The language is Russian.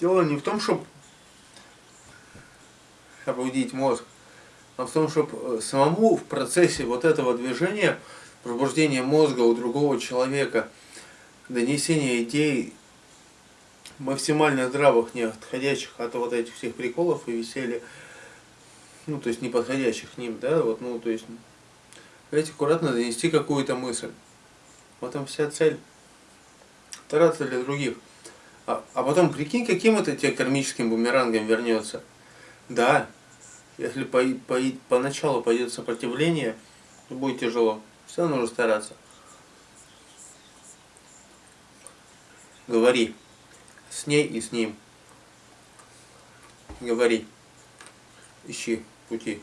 Дело не в том, чтобы пробудить мозг, а в том, чтобы самому в процессе вот этого движения, пробуждения мозга у другого человека, донесения идей максимально здравых, не отходящих от вот этих всех приколов и веселья, ну, то есть не подходящих к ним, да, вот, ну, то есть, давайте аккуратно донести какую-то мысль. Вот там вся цель. Стараться для других. А, а потом, прикинь, каким это тебе кармическим бумерангом вернется. Да, если по, по, поначалу пойдет сопротивление, то будет тяжело. Все нужно стараться. Говори с ней и с ним. Говори. Ищи пути.